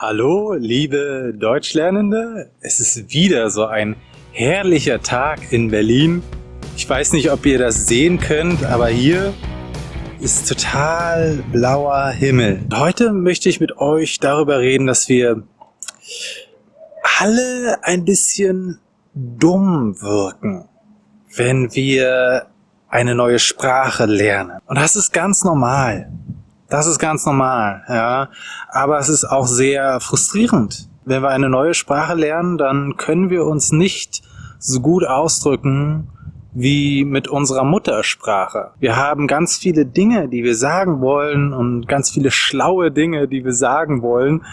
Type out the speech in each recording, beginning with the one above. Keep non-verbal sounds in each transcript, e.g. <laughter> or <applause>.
Hallo, liebe Deutschlernende. Es ist wieder so ein herrlicher Tag in Berlin. Ich weiß nicht, ob ihr das sehen könnt, aber hier ist total blauer Himmel. Heute möchte ich mit euch darüber reden, dass wir alle ein bisschen dumm wirken, wenn wir eine neue Sprache lernen. Und das ist ganz normal. Das ist ganz normal, ja. Aber es ist auch sehr frustrierend. Wenn wir eine neue Sprache lernen, dann können wir uns nicht so gut ausdrücken wie mit unserer Muttersprache. Wir haben ganz viele Dinge, die wir sagen wollen und ganz viele schlaue Dinge, die wir sagen wollen,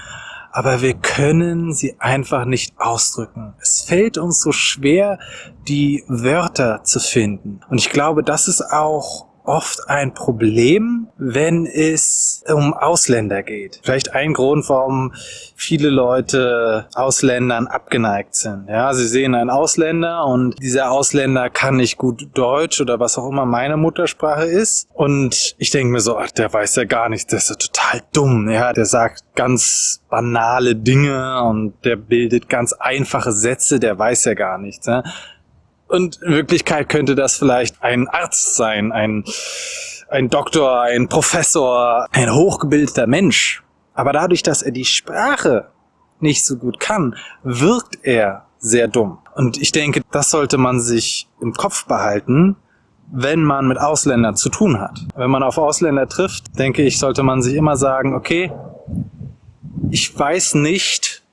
aber wir können sie einfach nicht ausdrücken. Es fällt uns so schwer, die Wörter zu finden. Und ich glaube, das ist auch oft ein Problem, wenn es um Ausländer geht. Vielleicht ein Grund, warum viele Leute Ausländern abgeneigt sind. Ja, sie sehen einen Ausländer und dieser Ausländer kann nicht gut Deutsch oder was auch immer meine Muttersprache ist. Und ich denke mir so, ach, der weiß ja gar nichts, der ist ja total dumm. Ja, der sagt ganz banale Dinge und der bildet ganz einfache Sätze, der weiß ja gar nichts. Ja? Und in Wirklichkeit könnte das vielleicht ein Arzt sein, ein, ein Doktor, ein Professor, ein hochgebildeter Mensch. Aber dadurch, dass er die Sprache nicht so gut kann, wirkt er sehr dumm. Und ich denke, das sollte man sich im Kopf behalten, wenn man mit Ausländern zu tun hat. Wenn man auf Ausländer trifft, denke ich, sollte man sich immer sagen, okay, ich weiß nicht,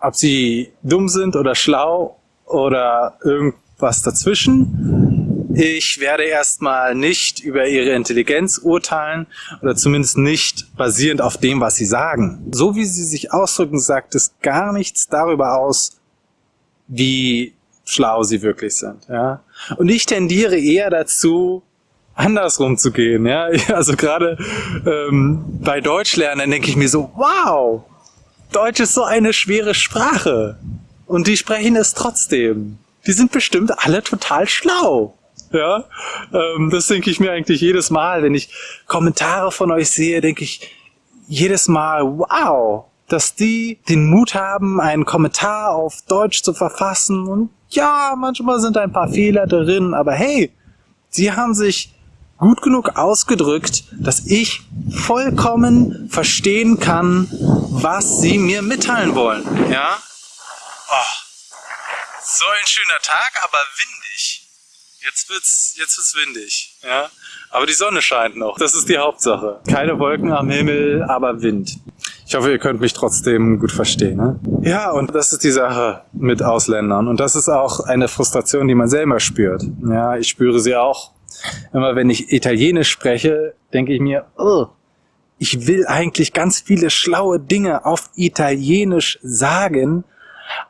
ob sie dumm sind oder schlau oder irgend was dazwischen. Ich werde erstmal nicht über ihre Intelligenz urteilen oder zumindest nicht basierend auf dem, was sie sagen. So wie sie sich ausdrücken, sagt es gar nichts darüber aus, wie schlau sie wirklich sind. Ja? Und ich tendiere eher dazu, andersrum zu gehen. Ja? <laughs> Also gerade ähm, bei Deutschlernen denke ich mir so, wow, Deutsch ist so eine schwere Sprache. Und die sprechen es trotzdem die sind bestimmt alle total schlau. Ja, ähm, das denke ich mir eigentlich jedes Mal, wenn ich Kommentare von euch sehe, denke ich jedes Mal, wow, dass die den Mut haben, einen Kommentar auf Deutsch zu verfassen. Und ja, manchmal sind ein paar Fehler drin, aber hey, sie haben sich gut genug ausgedrückt, dass ich vollkommen verstehen kann, was sie mir mitteilen wollen. Ja? Oh. So ein schöner Tag, aber windig. Jetzt wird's, jetzt wird's windig, ja. Aber die Sonne scheint noch. Das ist die Hauptsache. Keine Wolken am Himmel, aber Wind. Ich hoffe, ihr könnt mich trotzdem gut verstehen. Ne? Ja, und das ist die Sache mit Ausländern. Und das ist auch eine Frustration, die man selber spürt. Ja, ich spüre sie auch. Immer wenn ich Italienisch spreche, denke ich mir, oh, ich will eigentlich ganz viele schlaue Dinge auf Italienisch sagen,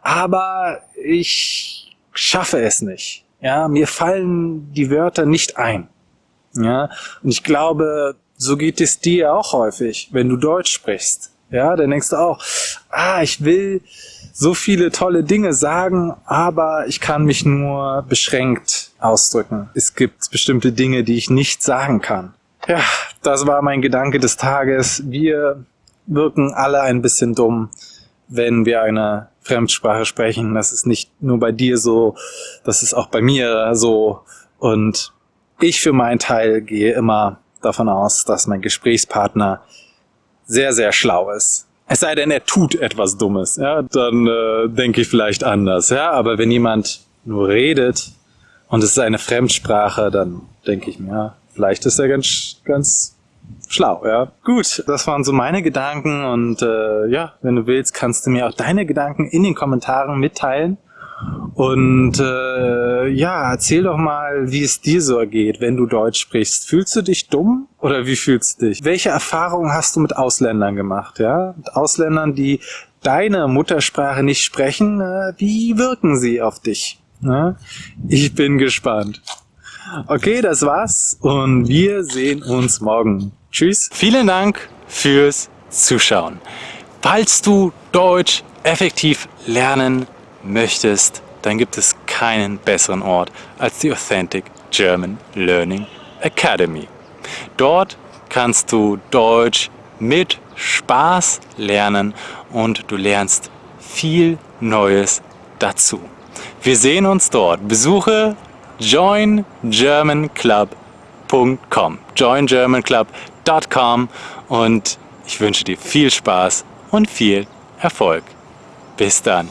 aber ich schaffe es nicht. Ja, mir fallen die Wörter nicht ein. Ja, und ich glaube, so geht es dir auch häufig, wenn du Deutsch sprichst. Ja, dann denkst du auch, ah, ich will so viele tolle Dinge sagen, aber ich kann mich nur beschränkt ausdrücken. Es gibt bestimmte Dinge, die ich nicht sagen kann. Ja, das war mein Gedanke des Tages. Wir wirken alle ein bisschen dumm, wenn wir eine Fremdsprache sprechen. Das ist nicht nur bei dir so, das ist auch bei mir so. Und ich für meinen Teil gehe immer davon aus, dass mein Gesprächspartner sehr, sehr schlau ist. Es sei denn, er tut etwas Dummes, ja, dann äh, denke ich vielleicht anders, ja. Aber wenn jemand nur redet und es ist eine Fremdsprache, dann denke ich mir, ja, vielleicht ist er ganz, ganz schlau, ja. Gut, das waren so meine Gedanken und äh, ja, wenn du willst, kannst du mir auch deine Gedanken in den Kommentaren mitteilen. Und äh, ja, erzähl doch mal, wie es dir so ergeht, wenn du Deutsch sprichst. Fühlst du dich dumm oder wie fühlst du dich? Welche Erfahrungen hast du mit Ausländern gemacht? Ja, mit Ausländern, die deine Muttersprache nicht sprechen. Äh, wie wirken sie auf dich? Ja? Ich bin gespannt. Okay, das war's und wir sehen uns morgen. Tschüss. Vielen Dank fürs Zuschauen. Falls du Deutsch effektiv lernen möchtest, dann gibt es keinen besseren Ort als die Authentic German Learning Academy. Dort kannst du Deutsch mit Spaß lernen und du lernst viel Neues dazu. Wir sehen uns dort. Besuche joingermanclub.com joingermanclub.com und ich wünsche dir viel Spaß und viel Erfolg. Bis dann.